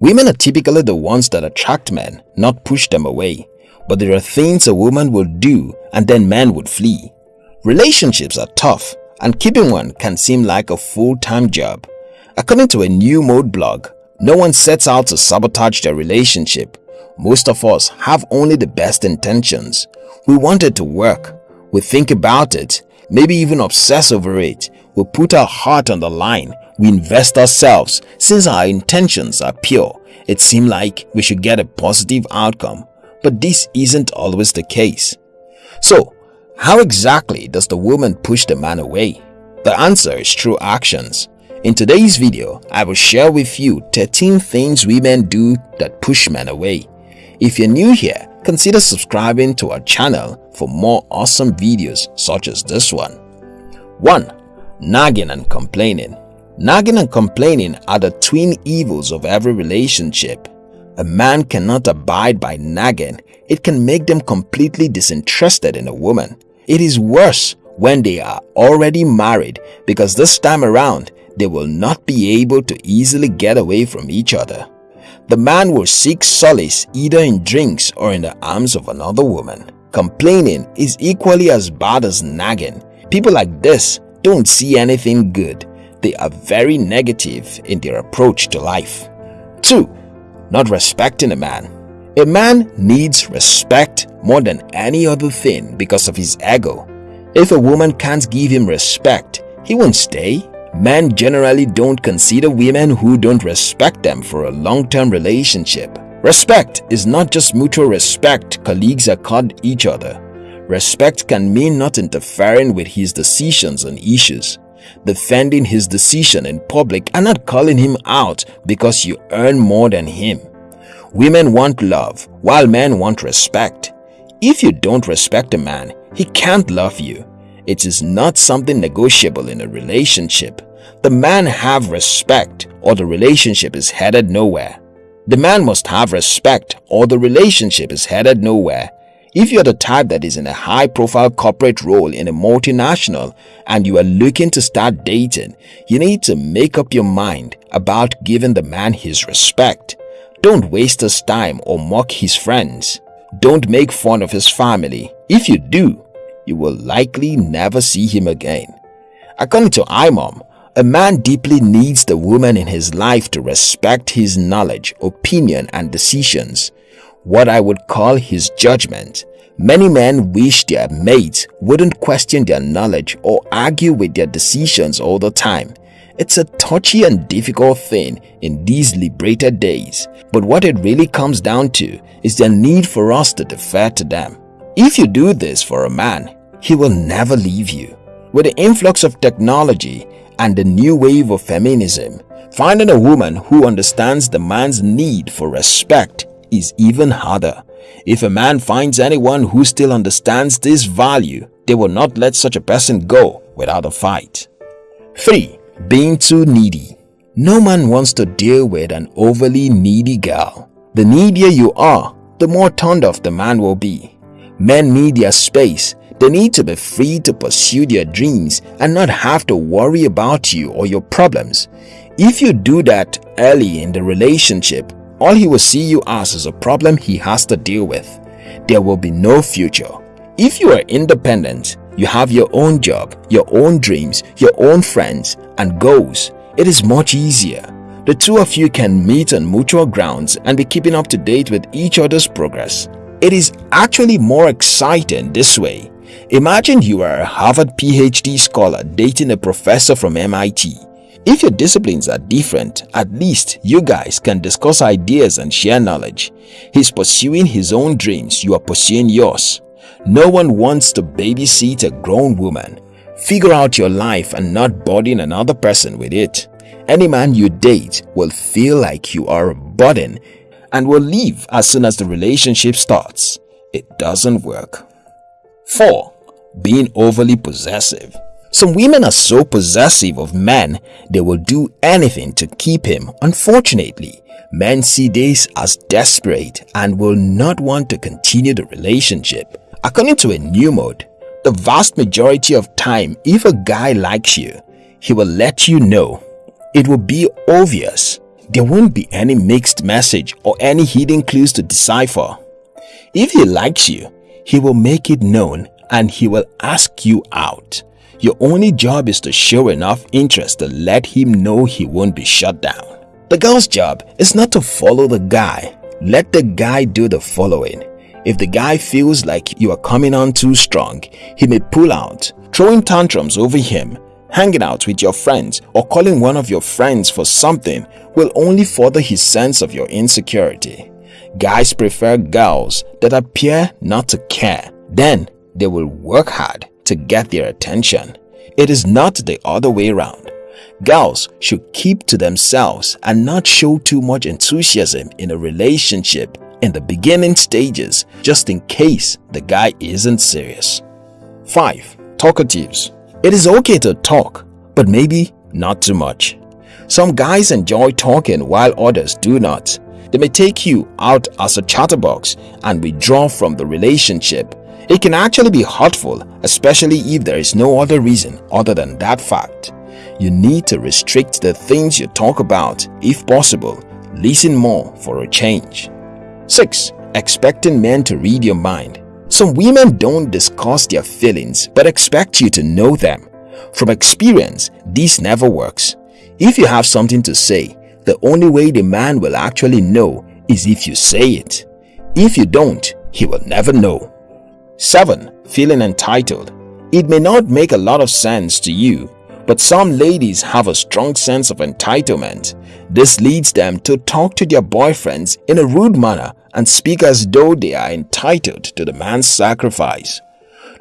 Women are typically the ones that attract men, not push them away. But there are things a woman will do and then men would flee. Relationships are tough and keeping one can seem like a full-time job. According to a new mode blog, no one sets out to sabotage their relationship. Most of us have only the best intentions. We want it to work. We think about it, maybe even obsess over it. We put our heart on the line. We invest ourselves. Since our intentions are pure, it seems like we should get a positive outcome. But this isn't always the case. So, how exactly does the woman push the man away? The answer is through actions. In today's video, I will share with you 13 things women do that push men away. If you're new here, consider subscribing to our channel for more awesome videos such as this one. 1. Nagging and complaining Nagging and complaining are the twin evils of every relationship. A man cannot abide by nagging. It can make them completely disinterested in a woman. It is worse when they are already married because this time around, they will not be able to easily get away from each other. The man will seek solace either in drinks or in the arms of another woman. Complaining is equally as bad as nagging. People like this don't see anything good. They are very negative in their approach to life. 2 not respecting a man. A man needs respect more than any other thing because of his ego. If a woman can't give him respect, he won't stay. Men generally don't consider women who don't respect them for a long-term relationship. Respect is not just mutual respect colleagues accord each other. Respect can mean not interfering with his decisions on issues defending his decision in public and not calling him out because you earn more than him. Women want love while men want respect. If you don't respect a man, he can't love you. It is not something negotiable in a relationship. The man have respect or the relationship is headed nowhere. The man must have respect or the relationship is headed nowhere. If you're the type that is in a high-profile corporate role in a multinational and you are looking to start dating, you need to make up your mind about giving the man his respect. Don't waste his time or mock his friends. Don't make fun of his family. If you do, you will likely never see him again. According to IMOM, a man deeply needs the woman in his life to respect his knowledge, opinion and decisions what I would call his judgment. Many men wish their mates wouldn't question their knowledge or argue with their decisions all the time. It's a touchy and difficult thing in these liberated days, but what it really comes down to is the need for us to defer to them. If you do this for a man, he will never leave you. With the influx of technology and the new wave of feminism, finding a woman who understands the man's need for respect is even harder. If a man finds anyone who still understands this value, they will not let such a person go without a fight. 3. Being too needy No man wants to deal with an overly needy girl. The needier you are, the more turned off the man will be. Men need their space. They need to be free to pursue their dreams and not have to worry about you or your problems. If you do that early in the relationship, all he will see you as is a problem he has to deal with. There will be no future. If you are independent, you have your own job, your own dreams, your own friends and goals, it is much easier. The two of you can meet on mutual grounds and be keeping up to date with each other's progress. It is actually more exciting this way. Imagine you are a Harvard PhD scholar dating a professor from MIT. If your disciplines are different, at least you guys can discuss ideas and share knowledge. He's pursuing his own dreams, you are pursuing yours. No one wants to babysit a grown woman. Figure out your life and not burden another person with it. Any man you date will feel like you are a burden and will leave as soon as the relationship starts. It doesn't work. 4. Being overly possessive some women are so possessive of men, they will do anything to keep him. Unfortunately, men see this as desperate and will not want to continue the relationship. According to a new mode, the vast majority of time, if a guy likes you, he will let you know. It will be obvious. there won't be any mixed message or any hidden clues to decipher. If he likes you, he will make it known and he will ask you out. Your only job is to show enough interest to let him know he won't be shut down. The girl's job is not to follow the guy. Let the guy do the following. If the guy feels like you are coming on too strong, he may pull out, throwing tantrums over him, hanging out with your friends or calling one of your friends for something will only further his sense of your insecurity. Guys prefer girls that appear not to care. Then they will work hard to get their attention. It is not the other way around. Girls should keep to themselves and not show too much enthusiasm in a relationship in the beginning stages just in case the guy isn't serious. 5. Talkatives It is okay to talk, but maybe not too much. Some guys enjoy talking while others do not. They may take you out as a chatterbox and withdraw from the relationship. It can actually be hurtful, especially if there is no other reason other than that fact. You need to restrict the things you talk about if possible. Listen more for a change. 6. Expecting men to read your mind Some women don't discuss their feelings but expect you to know them. From experience, this never works. If you have something to say, the only way the man will actually know is if you say it. If you don't, he will never know. 7. Feeling entitled It may not make a lot of sense to you, but some ladies have a strong sense of entitlement. This leads them to talk to their boyfriends in a rude manner and speak as though they are entitled to the man's sacrifice.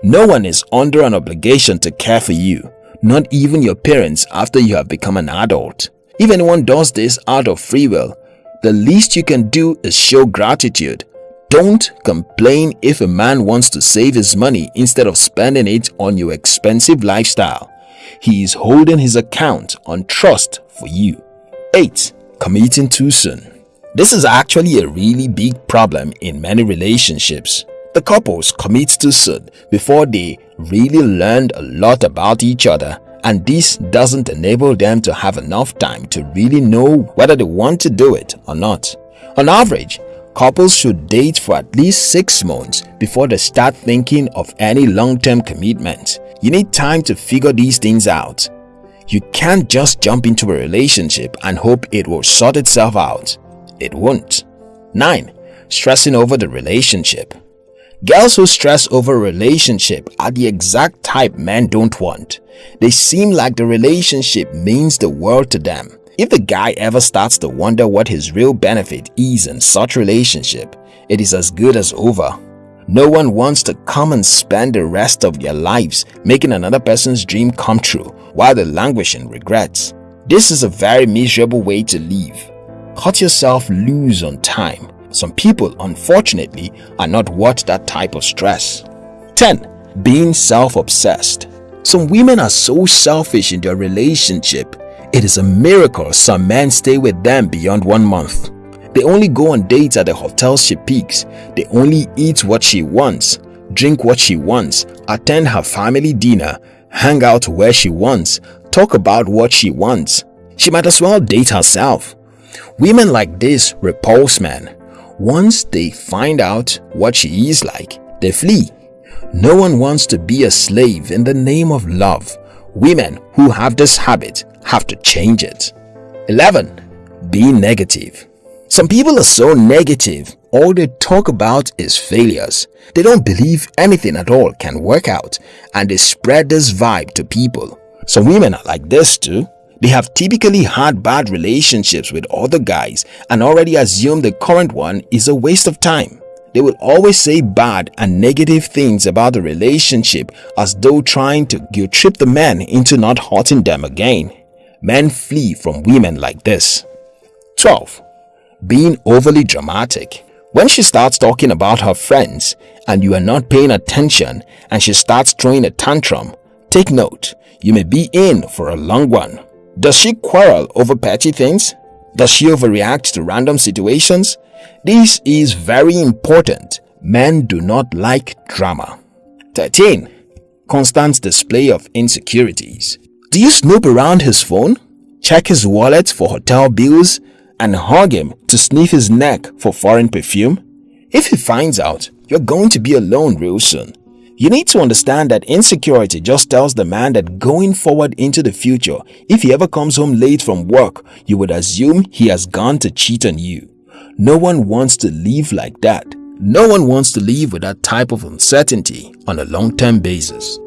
No one is under an obligation to care for you, not even your parents after you have become an adult. If anyone does this out of free will, the least you can do is show gratitude. Don't complain if a man wants to save his money instead of spending it on your expensive lifestyle. He is holding his account on trust for you. 8. Committing too soon this is actually a really big problem in many relationships. The couples commit too soon before they really learned a lot about each other and this doesn't enable them to have enough time to really know whether they want to do it or not. On average, couples should date for at least 6 months before they start thinking of any long-term commitment. You need time to figure these things out. You can't just jump into a relationship and hope it will sort itself out it won't. 9. Stressing over the relationship Girls who stress over a relationship are the exact type men don't want. They seem like the relationship means the world to them. If the guy ever starts to wonder what his real benefit is in such relationship, it is as good as over. No one wants to come and spend the rest of their lives making another person's dream come true while they languish in regrets. This is a very miserable way to live cut yourself loose on time. Some people, unfortunately, are not worth that type of stress. 10. Being self-obsessed Some women are so selfish in their relationship. It is a miracle some men stay with them beyond one month. They only go on dates at the hotels she picks. They only eat what she wants, drink what she wants, attend her family dinner, hang out where she wants, talk about what she wants. She might as well date herself. Women like this repulse men. Once they find out what she is like, they flee. No one wants to be a slave in the name of love. Women who have this habit have to change it. 11. Be negative. Some people are so negative, all they talk about is failures. They don't believe anything at all can work out and they spread this vibe to people. Some women are like this too. They have typically had bad relationships with other guys and already assume the current one is a waste of time. They will always say bad and negative things about the relationship as though trying to guilt trip the man into not hurting them again. Men flee from women like this. 12. Being overly dramatic When she starts talking about her friends and you are not paying attention and she starts throwing a tantrum, take note, you may be in for a long one. Does she quarrel over petty things? Does she overreact to random situations? This is very important. Men do not like drama. 13. Constant display of insecurities. Do you snoop around his phone? Check his wallet for hotel bills and hug him to sniff his neck for foreign perfume? If he finds out, you're going to be alone real soon. You need to understand that insecurity just tells the man that going forward into the future, if he ever comes home late from work, you would assume he has gone to cheat on you. No one wants to live like that. No one wants to live with that type of uncertainty on a long-term basis.